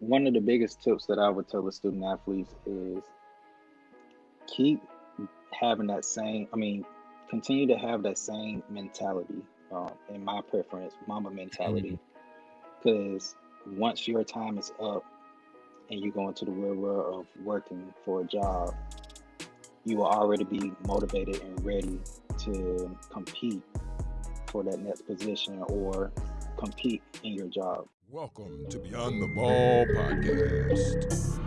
one of the biggest tips that I would tell the student athletes is keep having that same, I mean, continue to have that same mentality, um, in my preference, mama mentality. Because mm-hmm. once your time is up and you go into the real world of working for a job, you will already be motivated and ready to compete for that next position or compete in your job. Welcome to Beyond the Ball podcast.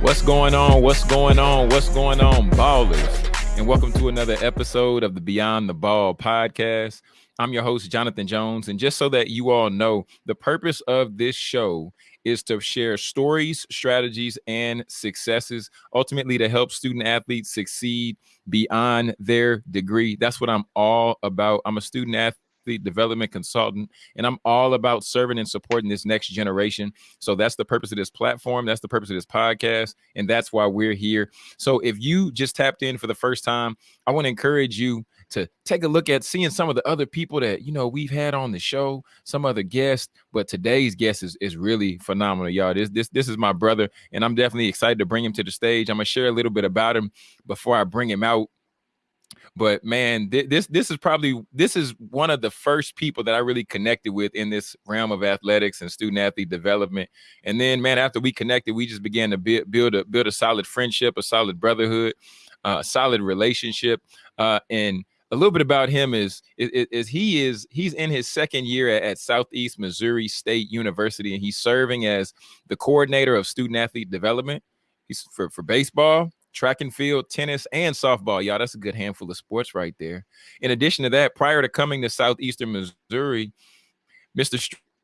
What's going on? What's going on? What's going on, ballers? And welcome to another episode of the Beyond the Ball podcast. I'm your host, Jonathan Jones. And just so that you all know, the purpose of this show is to share stories, strategies, and successes, ultimately to help student athletes succeed beyond their degree. That's what I'm all about. I'm a student athlete development consultant, and I'm all about serving and supporting this next generation. So that's the purpose of this platform. That's the purpose of this podcast, and that's why we're here. So if you just tapped in for the first time, I want to encourage you to take a look at seeing some of the other people that you know we've had on the show, some other guests. But today's guest is, is really phenomenal, y'all. This this this is my brother, and I'm definitely excited to bring him to the stage. I'm gonna share a little bit about him before I bring him out. But man, th- this this is probably this is one of the first people that I really connected with in this realm of athletics and student athlete development. And then, man, after we connected, we just began to build build a build a solid friendship, a solid brotherhood, uh, a solid relationship, uh, and a little bit about him is, is, is he is he's in his second year at, Southeast Missouri State University, and he's serving as the coordinator of student athlete development. He's for, for baseball, track and field, tennis, and softball. Y'all, that's a good handful of sports right there. In addition to that, prior to coming to Southeastern Missouri, Mr.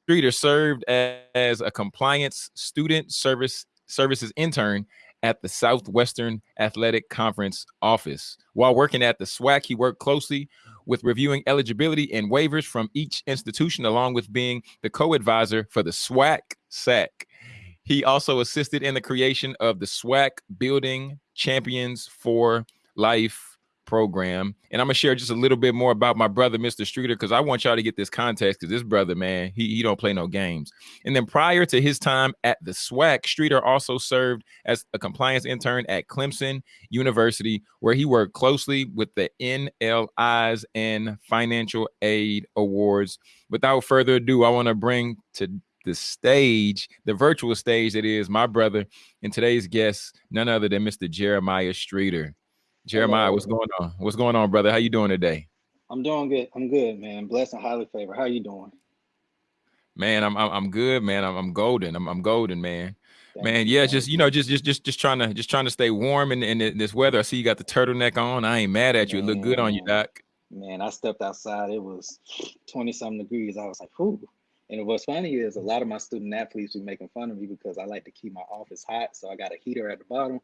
Streeter served as a compliance student service services intern at the Southwestern Athletic Conference office. While working at the SWAC, he worked closely with reviewing eligibility and waivers from each institution, along with being the co-advisor for the SWAC SAC. He also assisted in the creation of the SWAC Building Champions for Life program. And I'm gonna share just a little bit more about my brother, Mr. Streeter, because I want y'all to get this context because this brother, man, he, he don't play no games. And then prior to his time at the SWAC, Streeter also served as a compliance intern at Clemson University, where he worked closely with the NLIs and Financial Aid Awards. Without further ado, I want to bring to the stage, the virtual stage that is my brother and today's guest, none other than Mr. Jeremiah Streeter. Jeremiah, what's going on? What's going on, brother? How you doing today? I'm doing good. I'm good, man. Blessed and highly favored. How you doing? Man, I'm I'm, I'm good, man. I'm, I'm golden. I'm I'm golden, man. man, yeah, just you know, just just just just trying to just trying to stay warm in, in this weather. I see you got the turtleneck on. I ain't mad at you. Man, it looked good on you, Doc. Man, I stepped outside. It was 20 something degrees. I was like, whoo. And what's funny is a lot of my student athletes be making fun of me because I like to keep my office hot. So I got a heater at the bottom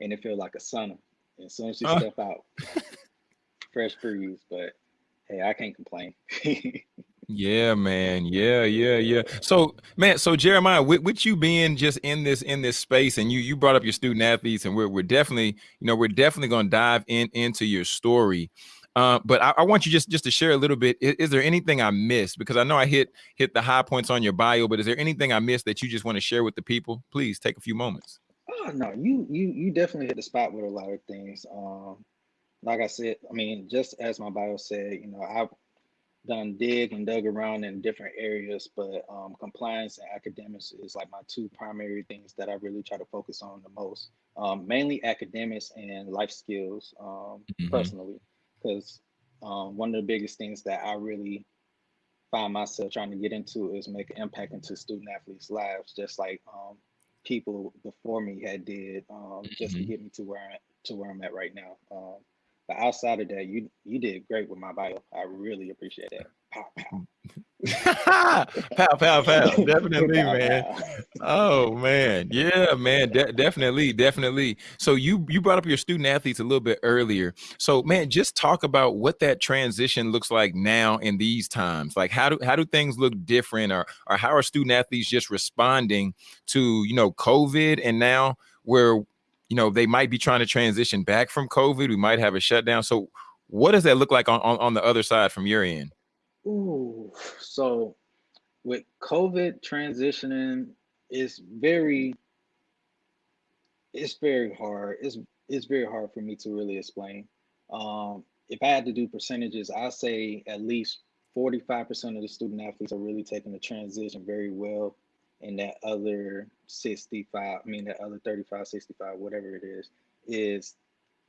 and it feels like a sauna. As soon as you uh. step out, fresh breeze. But hey, I can't complain. yeah, man. Yeah, yeah, yeah. So, man, so Jeremiah, with, with, you being just in this in this space, and you you brought up your student athletes, and we're we're definitely, you know, we're definitely going to dive in into your story. Uh, but I, I, want you just just to share a little bit. Is, is, there anything I missed? Because I know I hit hit the high points on your bio, but is there anything I missed that you just want to share with the people? Please take a few moments. Oh no, you you you definitely hit the spot with a lot of things. Um, like I said, I mean, just as my bio said, you know, I've done dig and dug around in different areas, but um, compliance and academics is like my two primary things that I really try to focus on the most. Um, mainly academics and life skills, um, mm-hmm. personally, because um, one of the biggest things that I really find myself trying to get into is make an impact into student athletes' lives, just like um, people before me had did um, just mm-hmm. to get me to where I, to where I'm at right now. Um, but outside of that, you you did great with my bio. I really appreciate that. Pow pow. pow pow pow. Definitely, pow, man. Pow. Oh man, yeah, man. De- definitely, definitely. So you you brought up your student athletes a little bit earlier. So man, just talk about what that transition looks like now in these times. Like how do how do things look different, or or how are student athletes just responding to you know COVID and now where you know they might be trying to transition back from COVID. We might have a shutdown. So what does that look like on, on, on the other side from your end? Ooh, so with COVID transitioning, it's very it's very hard. It's it's very hard for me to really explain. Um, if I had to do percentages, I say at least 45% of the student athletes are really taking the transition very well. And that other 65, I mean, that other 35, 65, whatever it is, is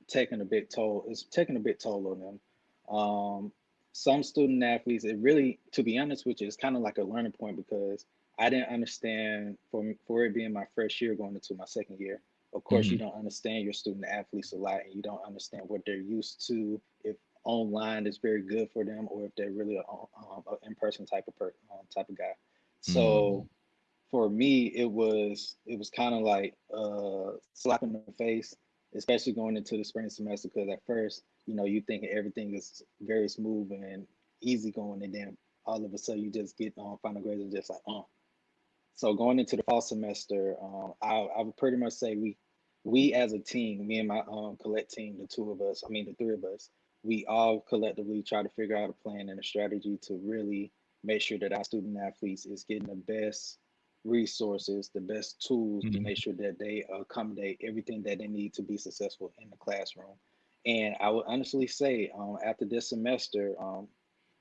taking a big toll, is taking a big toll on them. Um, some student athletes, it really, to be honest with you, it's kind of like a learning point because I didn't understand for, for it being my first year going into my second year. Of course, mm-hmm. you don't understand your student athletes a lot and you don't understand what they're used to, if online is very good for them or if they're really um, an in-person type of per, um, type of guy. So mm. for me, it was it was kind of like uh, slap in the face, especially going into the spring semester because at first, you know, you think everything is very smooth and easy going, and then all of a sudden you just get on um, final grades and just like, oh. Uh. So going into the fall semester, um, I, I would pretty much say we we as a team, me and my um collect team, the two of us, I mean the three of us, we all collectively try to figure out a plan and a strategy to really make sure that our student athletes is getting the best resources, the best tools mm-hmm. to make sure that they accommodate everything that they need to be successful in the classroom. And I would honestly say, um, after this semester, um,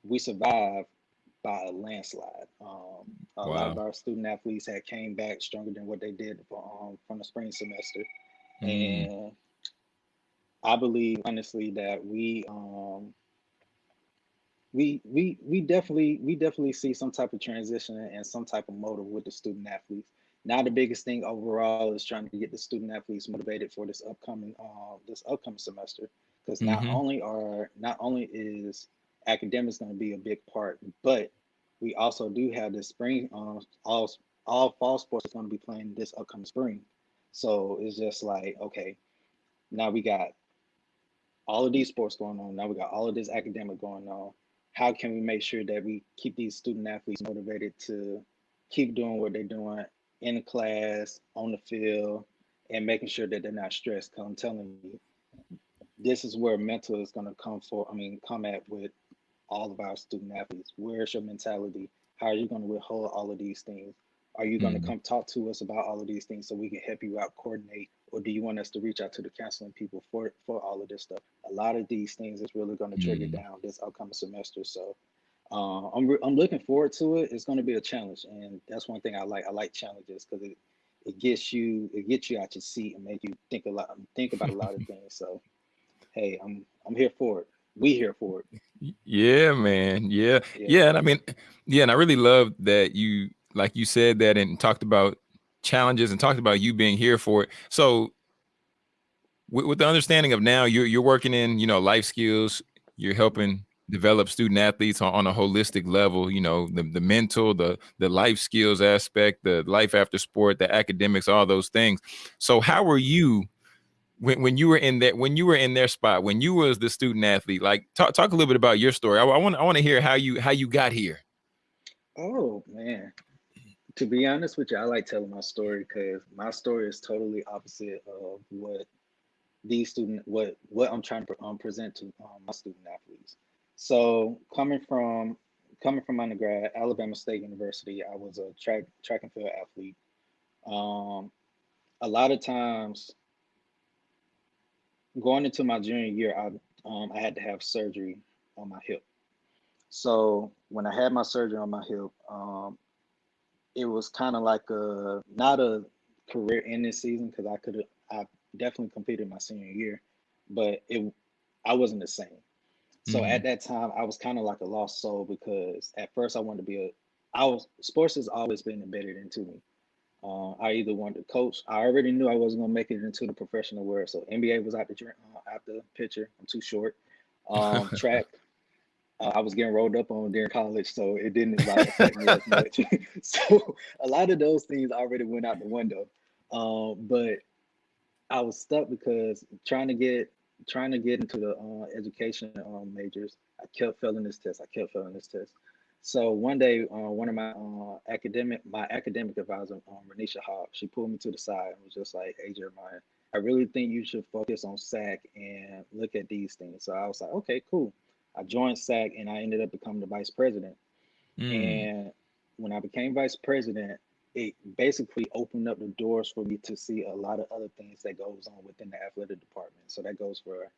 we survived by a landslide. Um, a wow. lot of our student athletes had came back stronger than what they did um, from the spring semester, mm. and I believe honestly that we um we we we definitely we definitely see some type of transition and some type of motive with the student athletes. Now the biggest thing overall is trying to get the student athletes motivated for this upcoming uh, this upcoming semester because mm-hmm. not only are not only is academics going to be a big part, but we also do have the spring uh, all all fall sports is going to be playing this upcoming spring. So it's just like okay, now we got all of these sports going on. Now we got all of this academic going on. How can we make sure that we keep these student athletes motivated to keep doing what they're doing in class, on the field, and making sure that they're not stressed? Because I'm telling you, this is where mental is going to come for. I mean, come at with all of our student athletes. Where's your mentality? How are you going to withhold all of these things? Are you going mm-hmm. to come talk to us about all of these things so we can help you out, coordinate, or do you want us to reach out to the counseling people for for all of this stuff? A lot of these things is really going to trigger mm-hmm. down this upcoming semester. So uh, I'm re- I'm looking forward to it. It's going to be a challenge, and that's one thing I like. I like challenges because it it gets you it gets you out your seat and make you think a lot think about a lot of things. So hey, I'm I'm here for it. We here for it. Yeah, man. Yeah. yeah. Yeah. And I mean, yeah, and I really love that you like you said that and talked about challenges and talked about you being here for it. So with, with, the understanding of now you're you're working in, you know, life skills, you're helping develop student athletes on, on a holistic level, you know, the, the mental, the the life skills aspect, the life after sport, the academics, all those things. So how were you when, when you were in that when you were in their spot, when you was the student athlete, like talk talk a little bit about your story. I, want I want to hear how you how you got here. Oh man to be honest with you, I like telling my story because my story is totally opposite of what these student what what I'm trying to um, present to um, my student athletes. So coming from coming from undergrad, Alabama State University, I was a track track and field athlete. Um, a lot of times, going into my junior year, I um, I had to have surgery on my hip. So when I had my surgery on my hip, um, it was kind of like a not a career ending season because I could I definitely completed my senior year, but it I wasn't the same. So mm-hmm. at that time, I was kind of like a lost soul because at first I wanted to be a I was sports has always been embedded into me. Uh, I either wanted to coach. I already knew I wasn't gonna make it into the professional world. So NBA was out the uh, out the picture. I'm too short. Um, track uh, I was getting rolled up on during college, so it didn't like, affect me as much. so a lot of those things already went out the window. Um, but I was stuck because trying to get trying to get into the uh, education um, majors, I kept failing this test. I kept failing this test. So one day, uh, one of my uh, academic, my academic advisor, um, Renisha Hawk, she pulled me to the side and was just like, "Hey Jeremiah, I really think you should focus on SAC and look at these things." So I was like, "Okay, cool." I joined SAC and I ended up becoming the vice president. Mm. And when I became vice president, it basically opened up the doors for me to see a lot of other things that goes on within the athletic department. So that goes for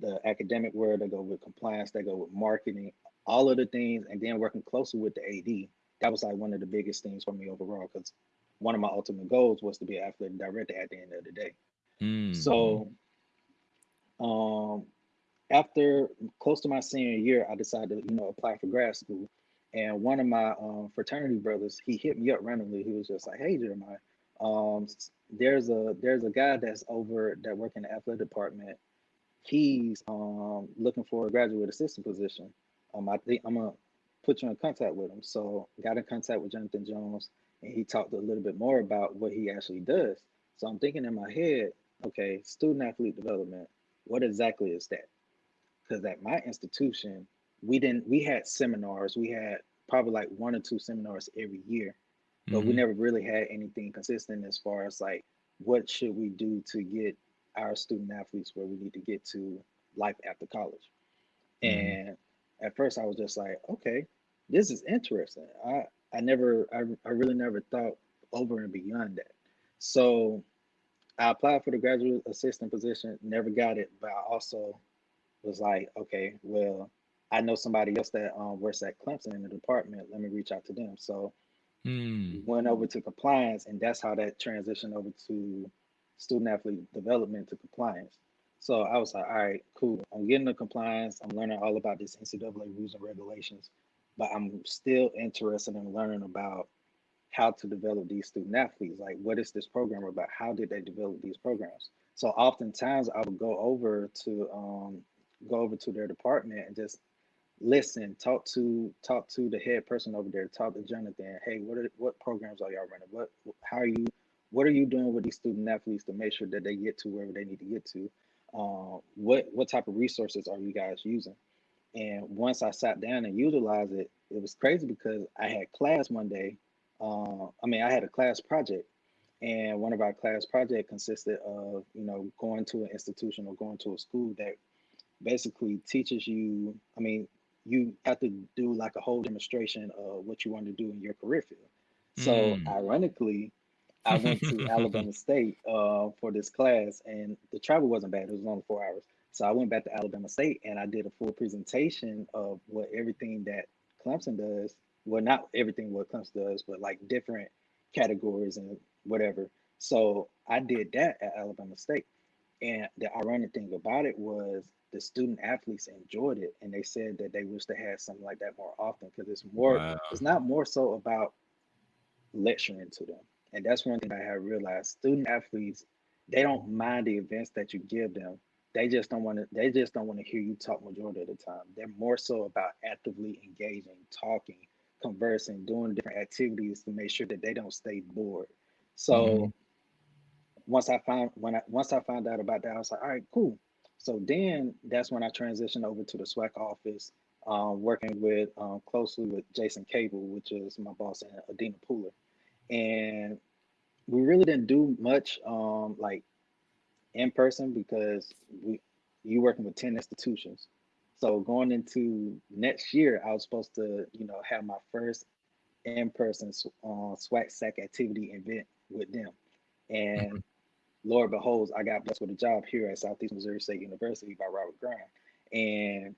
the academic world, that go with compliance, that go with marketing, all of the things, and then working closely with the AD. That was like one of the biggest things for me overall because one of my ultimate goals was to be an athletic director at the end of the day. Mm. So, um, after close to my senior year, I decided to you know apply for grad school, and one of my um, fraternity brothers he hit me up randomly. He was just like, "Hey Jeremiah, um, there's a there's a guy that's over that work in the athletic department. He's um, looking for a graduate assistant position. Um, I think I'm gonna put you in contact with him. So got in contact with Jonathan Jones, and he talked a little bit more about what he actually does. So I'm thinking in my head, okay, student athlete development. What exactly is that? Because at my institution, we didn't. We had seminars. We had probably like one or two seminars every year, but mm-hmm. we never really had anything consistent as far as like what should we do to get our student athletes where we need to get to life after college. Mm-hmm. And at first I was just like, okay, this is interesting. I I never I, I really never thought over and beyond that. So I applied for the graduate assistant position, never got it, but I also was like, okay, well, I know somebody else that um, works at Clemson in the department. Let me reach out to them. So mm. went over to compliance, and that's how that transitioned over to student athlete development to compliance. So I was like, all right, cool. I'm getting the compliance. I'm learning all about this NCAA rules and regulations, but I'm still interested in learning about how to develop these student athletes. Like, what is this program about? How did they develop these programs? So oftentimes I would go over to um, go over to their department and just listen, talk to talk to the head person over there, talk to Jonathan. Hey, what are what programs are y'all running? What how are you what are you doing with these student athletes to make sure that they get to wherever they need to get to? uh, what what type of resources are you guys using? And once I sat down and utilized it, it was crazy because I had class one day. Uh, I mean, I had a class project, and one of our class project consisted of you know going to an institution or going to a school that basically teaches you. I mean, you have to do like a whole demonstration of what you want to do in your career field. So mm. ironically, I went to Alabama State uh, for this class, and the travel wasn't bad. It was only four hours. So I went back to Alabama State and I did a full presentation of what everything that Clemson does. Well, not everything what Clemson does, but like different categories and whatever. So I did that at Alabama State. And the ironic thing about it was the student athletes enjoyed it and they said that they wish they had something like that more often because it's more wow. it's not more so about lecturing to them and that's one thing I have realized. Student athletes, they don't mind the events that you give them. They just don't want to. They just don't want to hear you talk majority of the time. They're more so about actively engaging, talking, conversing, doing different activities to make sure that they don't stay bored. So mm-hmm. once I found when I once I found out about that, I was like, all right, cool. So then that's when I transitioned over to the SWAC office, um, working with um, closely with Jason Cable, which is my boss and Adina Pooler. And we really didn't do much um, like in person because we you working with 10 institutions. So going into next year i was supposed to you know have my first in-person uh, SWAC SAC activity event with them. And mm-hmm. Lord beholds i got blessed with a job here at southeast missouri state university by robert graham and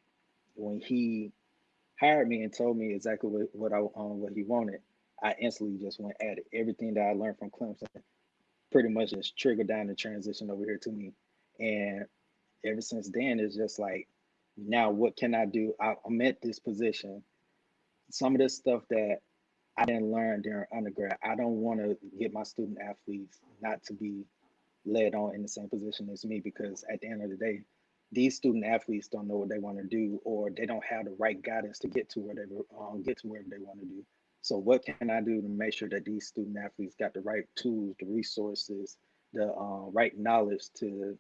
when he hired me and told me exactly what, what i um, what he wanted I instantly just went at it. Everything that I learned from Clemson pretty much just triggered down the transition over here to me. And ever since then, it's just like, now what can I do? I, I'm at this position. Some of this stuff that I didn't learn during undergrad, I don't want to get my student athletes not to be led on in the same position as me because at the end of the day, these student athletes don't know what they want to do or they don't have the right guidance to get to where they um, get to wherever they want to do. So what can I do to make sure that these student athletes got the right tools, the resources, the uh, right knowledge to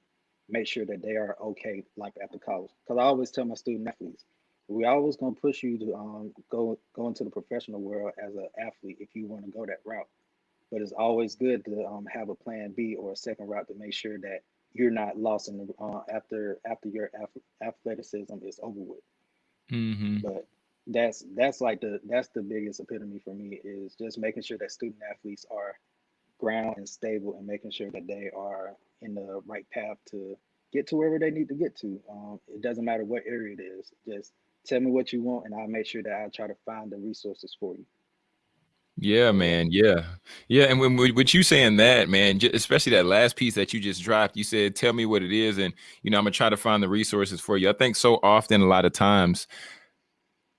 make sure that they are okay like after college? Because I always tell my student athletes, we always gonna push you to um, go go into the professional world as an athlete if you want to go that route. But it's always good to um, have a plan B or a second route to make sure that you're not lost in the uh, after after your athleticism is over with. Mm-hmm. But that's that's like the that's the biggest epitome for me is just making sure that student athletes are ground and stable and making sure that they are in the right path to get to wherever they need to get to. Um, it doesn't matter what area it is. Just tell me what you want, and I'll make sure that I try to find the resources for you. Yeah, man. Yeah, yeah. And when with you saying that, man, especially that last piece that you just dropped, you said, "Tell me what it is," and you know, I'm gonna try to find the resources for you. I think so often, a lot of times,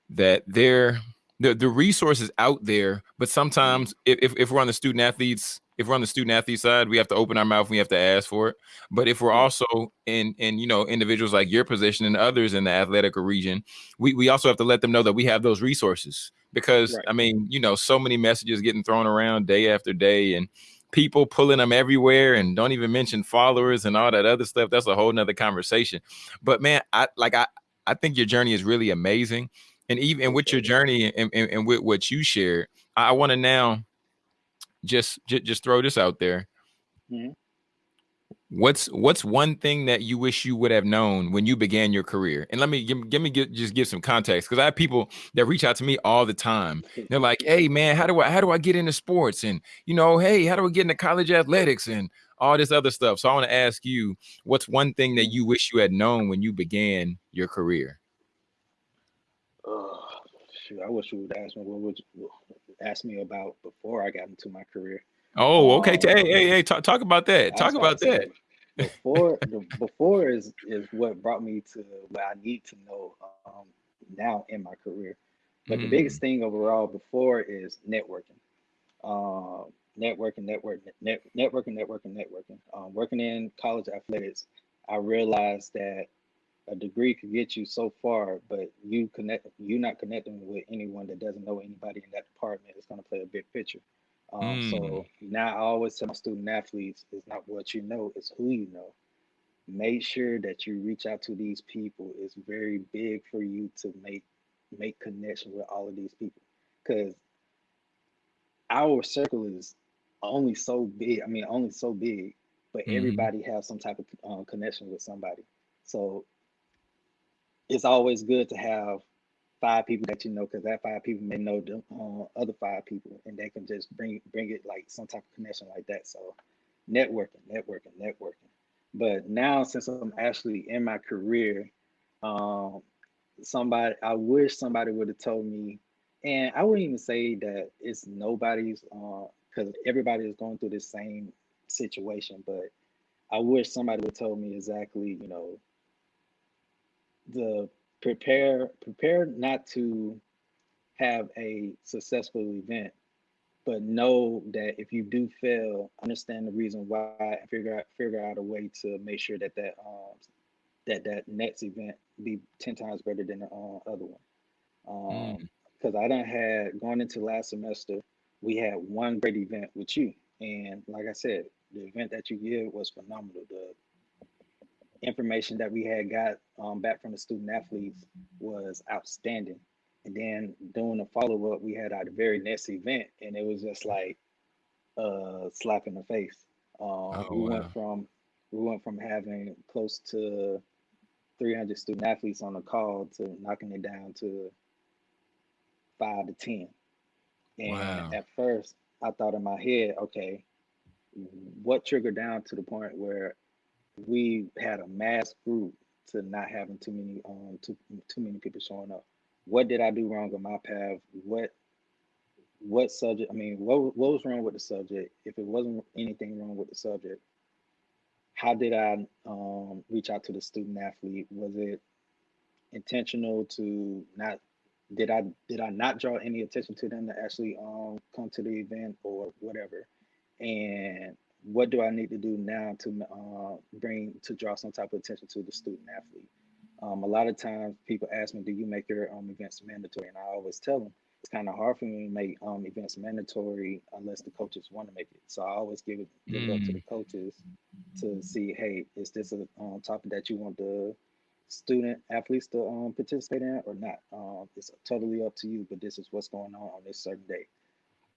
that there, the the resources out there, but sometimes if if we're on the student athletes if we're on the student athlete side, we have to open our mouth. We have to ask for it. But if we're also in, in you know, individuals like your position and others in the athletic region, we, we also have to let them know that we have those resources. Because right. I mean, you know, so many messages getting thrown around day after day, and people pulling them everywhere, and don't even mention followers and all that other stuff. That's a whole nother conversation. But man, I like I I think your journey is really amazing, and even with your journey and, and, and with what you shared, I want to now just just, just throw this out there. Mm-hmm. What's what's one thing that you wish you would have known when you began your career? And let me give, give me get, just give some context because I have people that reach out to me all the time. They're like, "Hey, man, how do I how do I get into sports?" And you know, "Hey, how do I get into college athletics?" And all this other stuff. So I want to ask you, what's one thing that you wish you had known when you began your career? Oh, shoot, I wish you would ask me what would you, ask me about before I got into my career. Oh, okay. Um, hey, hey, hey, talk, talk about that. Talk about that. Before, the, before is is what brought me to what I need to know um, now in my career. But mm. the biggest thing overall before is networking. Um, networking, networking, net, networking, networking, networking. Um, working in college athletics, I realized that a degree could get you so far, but you connect you not connecting with anyone that doesn't know anybody in that department is going to play a big picture. Um, mm. So now I always tell my student athletes, it's not what you know, it's who you know. Make sure that you reach out to these people. It's very big for you to make make connection with all of these people because our circle is only so big. I mean, only so big, but mm. everybody has some type of um, connection with somebody. So it's always good to have five people that you know because that five people may know the uh, other five people and they can just bring bring it like some type of connection like that. So networking networking networking. But now since i'm actually in my career um somebody i wish somebody would have told me and i wouldn't even say that it's nobody's uh because everybody is going through the same situation but i wish somebody would have told me exactly you know the prepare prepare not to have a successful event but know that if you do fail understand the reason why and figure out figure out a way to make sure that that um that that next event be 10 times better than the uh, other one. Um because mm. i don't had going into last semester we had one great event with you. And like i said the event that you did was phenomenal. The information that we had got um, back from the student athletes was outstanding. And then doing the follow up, we had our very next event, and it was just like a slap in the face. Um, oh, we wow. went from we went from having close to 300 student athletes on the call to knocking it down to five to 10. And wow. at first, I thought in my head, okay, what triggered down to the point where we had a mass group to not having too many um too too many people showing up. What did I do wrong on my path? What what subject? I mean, what what was wrong with the subject? If it wasn't anything wrong with the subject, how did I um, reach out to the student athlete? Was it intentional to not? Did I did I not draw any attention to them to actually um, come to the event or whatever? And what do I need to do now to uh, bring to draw some type of attention to the student athlete? Um, a lot of times people ask me, do you make your um, events mandatory? And I always tell them it's kind of hard for me to make um, events mandatory unless the coaches want to make it. So I always give it, give mm. it up to the mm. coaches to see, hey, is this a um, topic that you want the student athletes to um, participate in or not. Um, it's totally up to you, but this is what's going on on this certain day.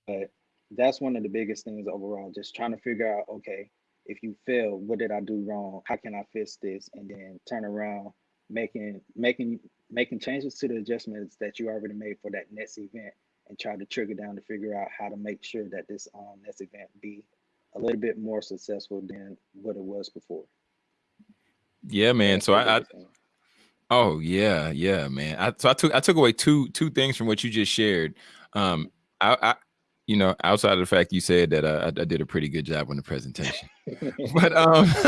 But that's one of the biggest things overall, just trying to figure out, okay, if you fail, what did I do wrong? How can I fix this? And then turn around, making making making changes to the adjustments that you already made for that next event and try to trigger down to figure out how to make sure that this um, next event be a little bit more successful than what it was before. Yeah, man. so I, I oh yeah, yeah, man. I, so I took I took away two two things from what you just shared. Um, I, I you know, outside of the fact you said that uh, I, I, did a pretty good job on the presentation, but um,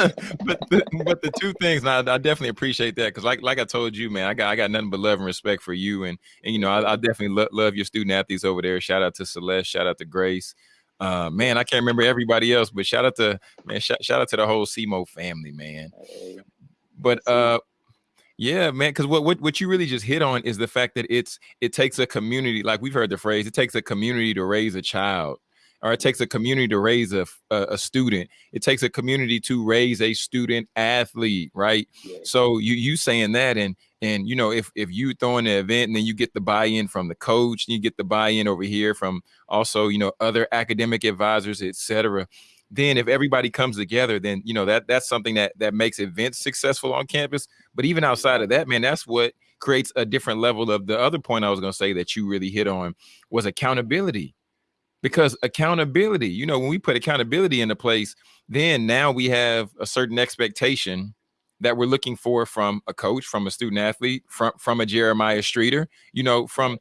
but the, but the two things, I, I definitely appreciate that because like like I told you, man, I got I got nothing but love and respect for you, and and you know, I, I definitely lo- love your student athletes over there. Shout out to Celeste, shout out to Grace. Uh, man, I can't remember everybody else, but shout out to man, shout, shout out to the whole SEMO family, man. But uh, yeah, man, because what, what what you really just hit on is the fact that it's it takes a community, like we've heard the phrase, it takes a community to raise a child, or it takes a community to raise a, a, a student. It takes a community to raise a student athlete, right? Yeah. So you you saying that, and and you know if if you throw in the event and then you get the buy-in from the coach, and you get the buy-in over here from also you know other academic advisors, etc then if everybody comes together then you know that that's something that that makes events successful on campus. But even outside of that man that's what creates a different level of the other point i was going to say that you really hit on was accountability. Because accountability you know when we put accountability into place then now we have a certain expectation that we're looking for from a coach from a student athlete from from a jeremiah streeter you know from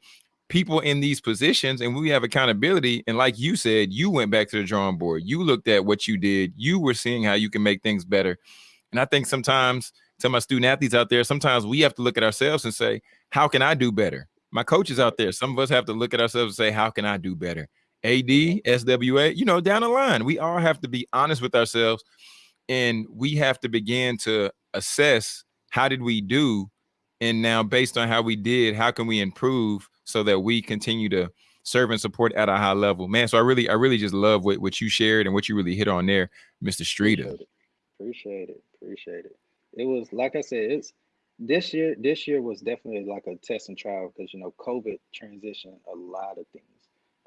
people in these positions and we have accountability. And like you said, you went back to the drawing board. You looked at what you did. You were seeing how you can make things better. And I think sometimes to my student athletes out there, sometimes we have to look at ourselves and say, how can I do better? My coaches out there, some of us have to look at ourselves and say, how can I do better? AD, SWA, you know, down the line, we all have to be honest with ourselves and we have to begin to assess how did we do and now based on how we did how can we improve so that we continue to serve and support at a high level man so i really i really just love what, what you shared and what you really hit on there mr streeter appreciate it appreciate it it was like i said it's this year this year was definitely like a test and trial because you know covid transitioned a lot of things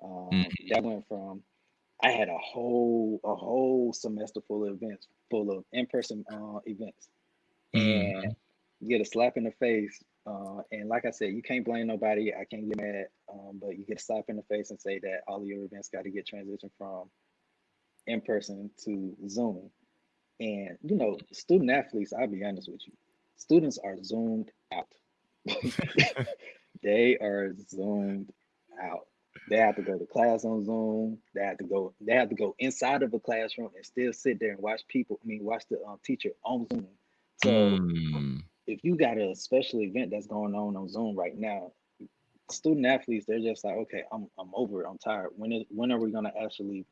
um, mm-hmm. that went from i had a whole a whole semester full of events full of in-person uh, events mm-hmm. and get a slap in the face. Uh, and like I said, you can't blame nobody. I can't get mad, um, but you get a slap in the face and say that all of your events got to get transitioned from in person to Zoom. And you know, student athletes, I'll be honest with you, students are zoomed out. they are zoomed out. They have to go to class on Zoom. They have to go. They have to go inside of a classroom and still sit there and watch people. I mean, watch the um, teacher on Zoom. So mm if you got a special event that's going on on Zoom right now, student athletes they're just like, okay, I'm I'm over it. I'm tired. When is when are we gonna actually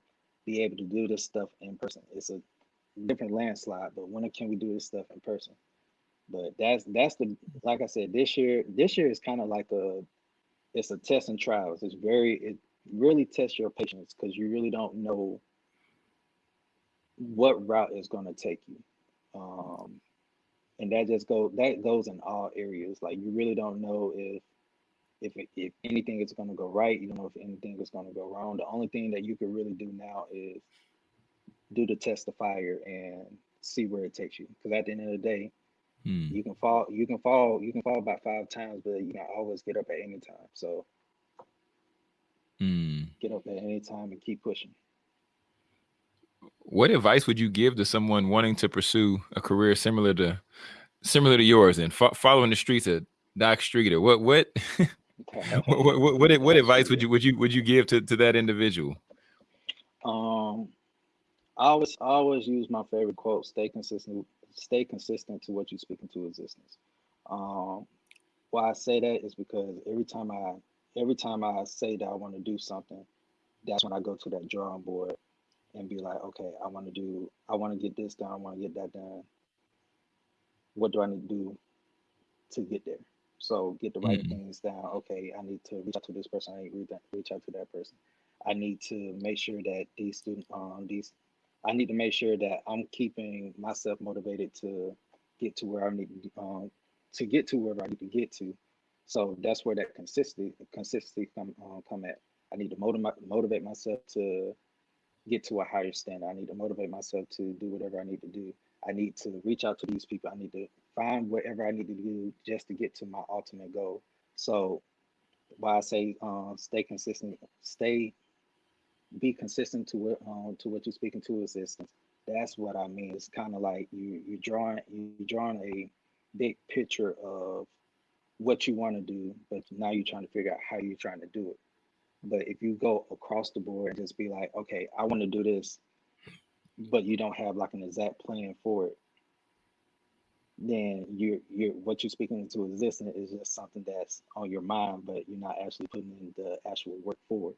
be able to do this stuff in person? It's a different landslide, but when can we do this stuff in person? But that's that's the like I said, this year this year is kind of like a it's a test and trials. It's very it really tests your patience because you really don't know what route is going to take you. Um, and that just go that goes in all areas. Like you really don't know if if if anything is going to go right. You don't know if anything is going to go wrong. The only thing that you can really do now is do the test of fire and see where it takes you. Because at the end of the day, hmm. you can fall, you can fall, you can fall about five times, but you can always get up at any time. So hmm. get up at any time and keep pushing. What advice would you give to someone wanting to pursue a career similar to similar to yours and fo- following the streets of Doc Streeter? What what what, what, what, what advice would you would you would you give to, to that individual? Um, I always I always use my favorite quote: "Stay consistent. Stay consistent to what you speak into existence." Um, why I say that is because every time I every time I say that I want to do something, that's when I go to that drawing board and be like, okay, I want to do, I want to get this done, I want to get that done. What do I need to do to get there? So get the right mm-hmm. things down. Okay, I need to reach out to this person. I need to reach out to that person. I need to make sure that these student, um, these, I need to make sure that I'm keeping myself motivated to get to where I need um, to get to wherever I need to get to. So that's where that consistency consistency come uh, come at. I need to motivate motivate myself to get to a higher standard. I need to motivate myself to do whatever I need to do. I need to reach out to these people. I need to find whatever I need to do just to get to my ultimate goal. So why I say um, stay consistent, stay be consistent to what um, to what you're speaking to assistance. That's what I mean. It's kind of like you you drawing you're drawing a big picture of what you want to do, but now you're trying to figure out how you're trying to do it. But if you go across the board and just be like, okay, I want to do this, but you don't have like an exact plan for it, then you're you're what you're speaking into existence is just something that's on your mind, but you're not actually putting in the actual work for it.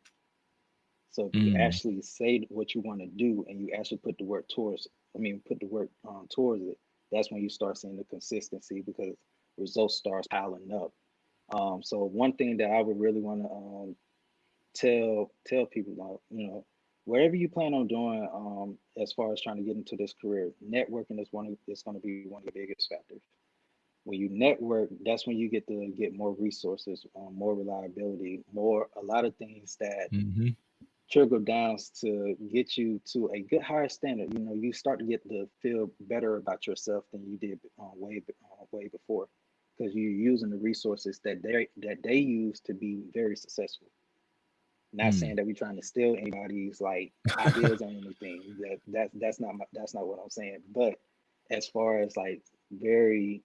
So if you Mm. actually say what you want to do and you actually put the work towards, I mean, put the work um, towards it, that's when you start seeing the consistency because results starts piling up. Um, so one thing that I would really want to um, tell tell people about, you know, whatever you plan on doing, um, as far as trying to get into this career, networking is one of is going to be one of the biggest factors. When you network, that's when you get to get more resources, um, more reliability, more a lot of things that hmm trickle downs to get you to a good higher standard. You know, you start to get to feel better about yourself than you did uh, way uh, way before, because you're using the resources that they that they use to be very successful. Not Mm. saying that we're trying to steal anybody's like ideas or anything. That that that's not my, that's not what I'm saying. But as far as like very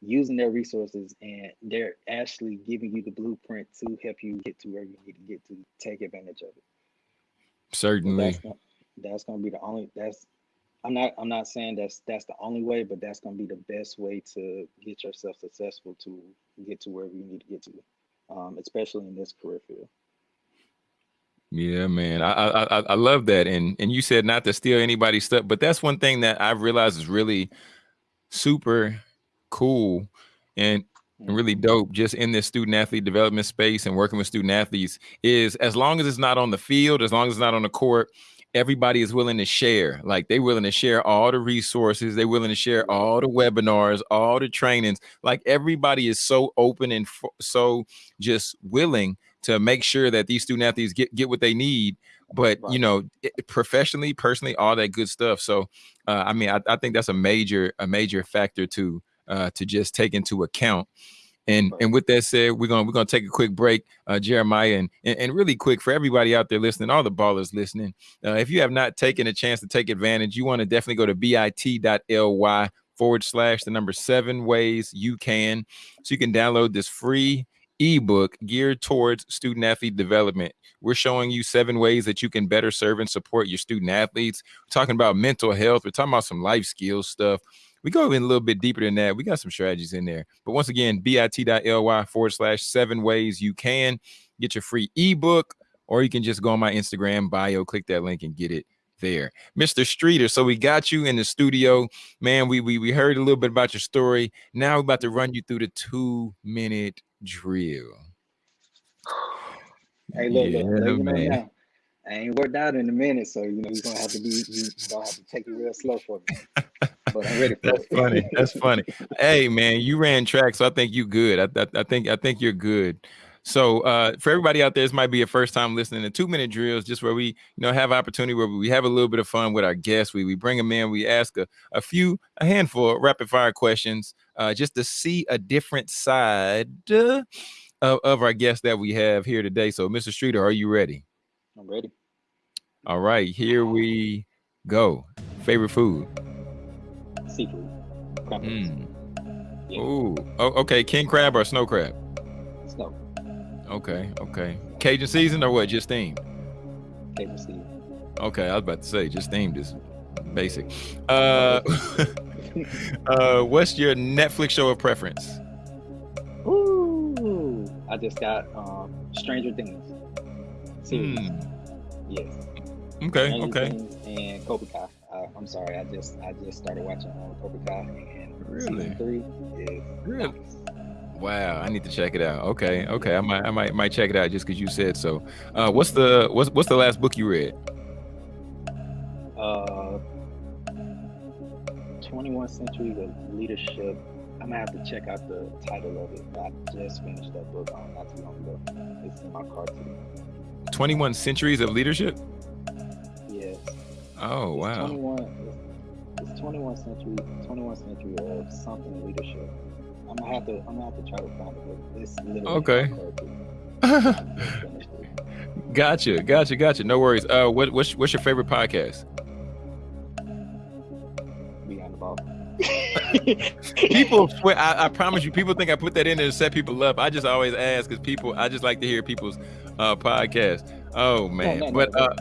using their resources and they're actually giving you the blueprint to help you get to where you need to get to take advantage of it. So Certainly. that's gonna that's gonna be the only that's I'm not I'm not saying that's that's the only way, but that's gonna be the best way to get yourself successful to get to wherever you need to get to, um, especially in this career field. Yeah, man. I, I I I love that. And and you said not to steal anybody's stuff, but that's one thing that I've realized is really super cool and and really Mhm. dope just in this student athlete development space and working with student athletes is as long as it's not on the field, as long as it's not on the court, everybody is willing to share. Like they willing to share all the resources, they willing to share all the webinars, all the trainings. Like everybody is so open and so just willing to make sure that these student athletes get get what they need. But you know, it- professionally, personally, all that good stuff. So, uh, I mean, I, I think that's a major a major factor to uh, to just take into account. And and with that said, we're gonna we're gonna take a quick break, uh, Jeremiah, and, and and really quick for everybody out there listening, all the ballers listening. Uh, if you have not taken a chance to take advantage, you want to definitely go to bit.ly forward slash the number seven ways you can, so you can download this free ebook geared towards student athlete development. We're showing you seven ways that you can better serve and support your student athletes. We're talking about mental health. We're talking about some life skills stuff. We go in a little bit deeper than that. We got some strategies in there. But once again, bit.ly forward slash seven ways you can get your free ebook, or you can just go on my Instagram bio, click that link and get it there. Mr. Streeter, so we got you in the studio. Man, we we, we heard a little bit about your story. Now we're about to run you through the two minute drill. Hey, look, yeah, look, let you know now. I ain't worked out in a minute, so you know you're gonna have to be you gonna have to take it real slow for me. But I'm ready That's funny. That's funny. Hey, man, you ran track, so I think you good. I, I, I think I think you're good. So uh, for everybody out there, this might be a first time listening to two minute drills, just where we you know have opportunity where we have a little bit of fun with our guests. We we bring them in, we ask a, a few, a handful of rapid fire questions, uh, just to see a different side uh, of, of our guests that we have here today. So, Mr. Streeter, are you ready? I'm ready. All right, here we go. Favorite food? Seafood. Mm. Yeah. Ooh. Oh, okay. King crab or snow crab? Snow. Okay. Okay. Cajun season or what? Just themed. Cable Steve. Okay. I was about to say just themed is basic. Uh, uh, what's your Netflix show of preference? Ooh. I just got um Stranger Things. Series. Hmm. Yes. Okay. Stranger Okay. Things and Cobra Kai. Uh, I'm sorry, I just I just started watching um, Cobra Kai and Really? season three is Really? Wow. I need to check it out. Okay. Okay. I might. I might. Might check it out just because you said so. Uh, what's the what's what's the last book you read? Uh, 21 Centuries of Leadership. I'm gonna have to check out the title of it. I just finished that book um, not too long ago. It's in my car too. 21 Centuries of Leadership? Oh, It's wow. 21, it's, it's 21 century, 21 century of something leadership. I'm gonna have to, I'm gonna have to try to find it. It's literally Okay. car, too. I just finished it. gotcha, gotcha, gotcha. No worries. Uh, what, what's, what's your favorite podcast? Beyond the ball. People, swear, I, I promise you, people think I put that in there to set people up. I just always ask because people, I just like to hear people's uh podcasts. Oh man, no, no, but uh,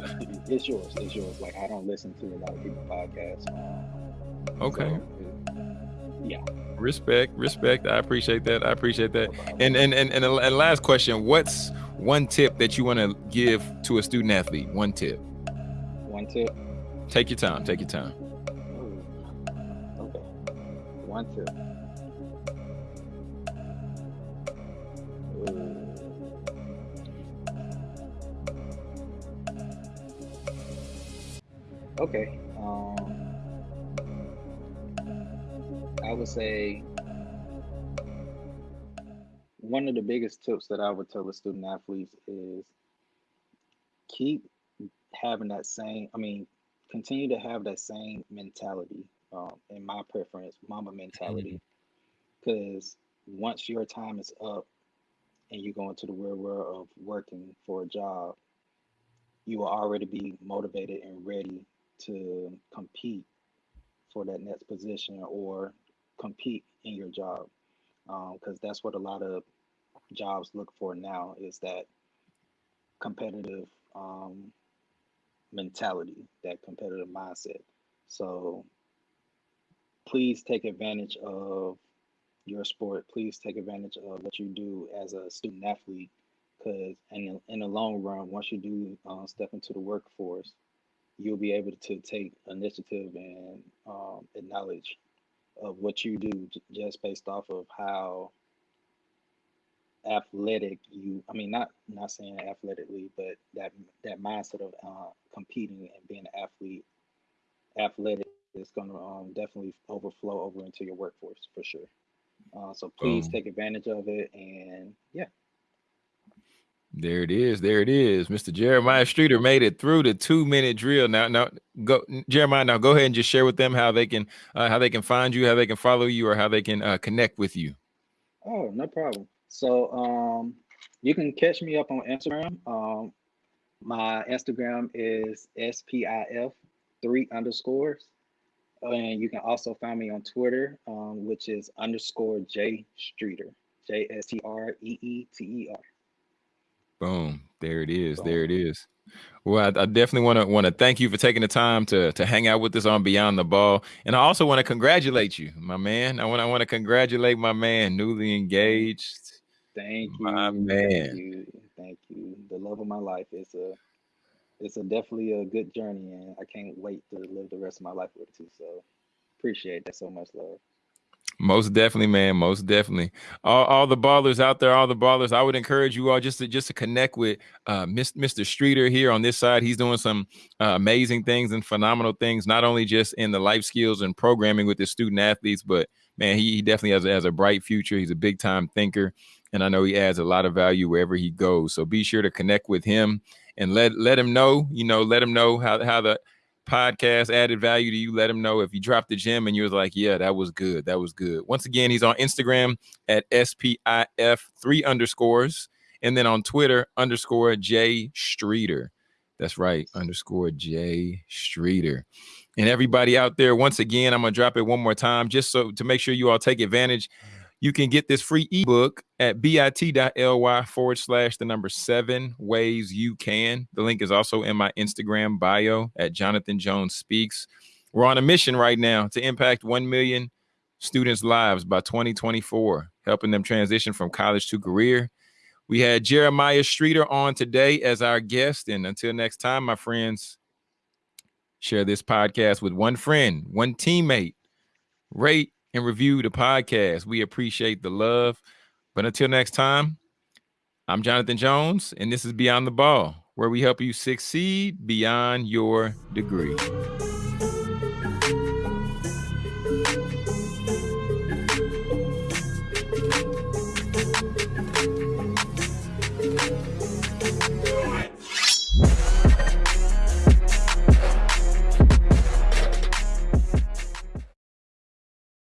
it's yours. It's yours. Like I don't listen to a lot of people's podcasts. Um, okay, so, yeah. respect, respect. I appreciate that. I appreciate that. no. And and and and, and last question: What's one tip that you want to give to a student athlete? One tip. one tip. Take your time. Take your time. Ooh. Okay. One tip. Okay. Um, I would say one of the biggest tips that I would tell the student athletes is keep having that same, I mean, continue to have that same mentality, um, in my preference, Mamba mentality. Because once your time is up and you go into the real world of working for a job, you will already be motivated and ready to compete for that next position or compete in your job. Because that's what a lot of jobs look for now is that competitive um, mentality, that competitive mindset. So please take advantage of your sport. Please take advantage of what you do as a student athlete, because in the, in the long run, once you do uh, step into the workforce, you'll be able to take initiative and um, acknowledge of what you do just based off of how athletic you i mean not not saying athletically but that that mindset of uh, competing and being an athlete athletic is going to um, definitely overflow over into your workforce for sure uh, so please Boom. take advantage of it and yeah There it is. There it is. Mr. Jeremiah Streeter made it through the two minute drill. Now, now go Jeremiah. Now go ahead and just share with them how they can uh, how they can find you, how they can follow you, or how they can uh, connect with you. oh no problem so um you can catch me up on instagram um my instagram is spif three underscores and you can also find me on twitter um, which is underscore j streeter j-s-t-r-e-e-t-e-r Boom. There it is. Boom. There it is. Well, I, I definitely want to want to thank you for taking the time to to hang out with us on Beyond the Ball, and I also want to congratulate you, my man. I want I want to congratulate my man, newly engaged. Thank you. My Thank man. you. Thank you. The love of my life. It's a it's a definitely a good journey and I can't wait to live the rest of my life with you. So appreciate that so much, love. Most definitely, man. Most definitely. All, all the ballers out there, all the ballers. I would encourage you all just to just to connect with uh, Mr. Streeter here on this side. He's doing some uh, amazing things and phenomenal things, not only just in the life skills and programming with the student athletes, but man, he, he definitely has, a- has a bright future. He's a big time thinker, and I know he adds a lot of value wherever he goes. So be sure to connect with him and let let him know. You know, let him know how how the podcast added value to you. Let him know if you dropped the gym and you was like, yeah, that was good. That was good. Once again, he's on Instagram at SPIF three underscores and then on Twitter underscore J Streeter. That's right, underscore J Streeter. And everybody out there, once again, I'm gonna drop it one more time just so to make sure you all take advantage. You can get this free ebook at bit.ly forward slash the number seven ways you can. The link is also in my Instagram bio at Jonathan Jones Speaks. We're on a mission right now to impact 1 million students' lives by 2024, helping them transition from college to career. We had Jeremiah Streeter on today as our guest. And until next time, my friends, share this podcast with one friend, one teammate. Rate and review the podcast. We appreciate the love. But until next time, I'm Jonathan Jones, and this is Beyond the Ball, where we help you succeed beyond your degree.